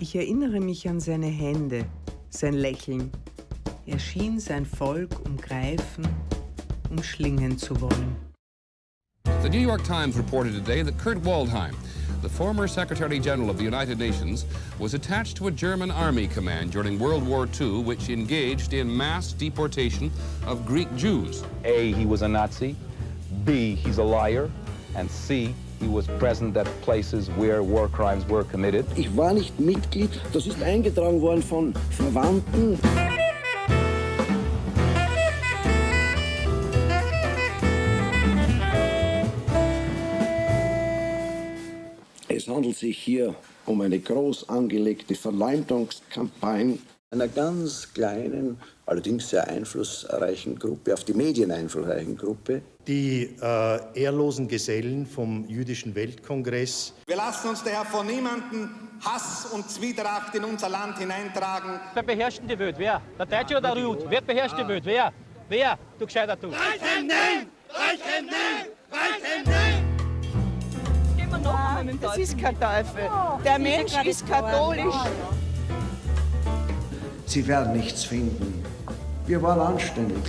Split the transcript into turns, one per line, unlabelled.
Ich erinnere mich an seine Hände, sein Lächeln. Er schien sein Volk umgreifen, umschlingen zu wollen.
The New York Times reported today that Kurt Waldheim, the former Secretary General of the United Nations, was attached to a German army command during World War II, which engaged in mass deportation of Greek Jews.
A, he was a Nazi. B, he's a liar. And C,
Ich war nicht Mitglied, das ist eingetragen worden von Verwandten. Es handelt sich hier um eine groß angelegte Verleumdungskampagne einer ganz kleinen, allerdings sehr einflussreichen Gruppe, auf die Medien einflussreichen Gruppe.
Die äh, ehrlosen Gesellen vom Jüdischen Weltkongress.
Wir lassen uns daher von niemandem Hass und Zwietracht in unser Land hineintragen.
Wer beherrscht die Welt? Wer? Der Deutsche oder der Jud? Wer beherrscht die Welt? Wer? Wer? Du gescheiter du.
Reichen nein! Reichen nein! Reichen nein!
Das ist kein Teufel. Der Mensch ist katholisch.
Sie werden nichts finden. Wir waren anständig.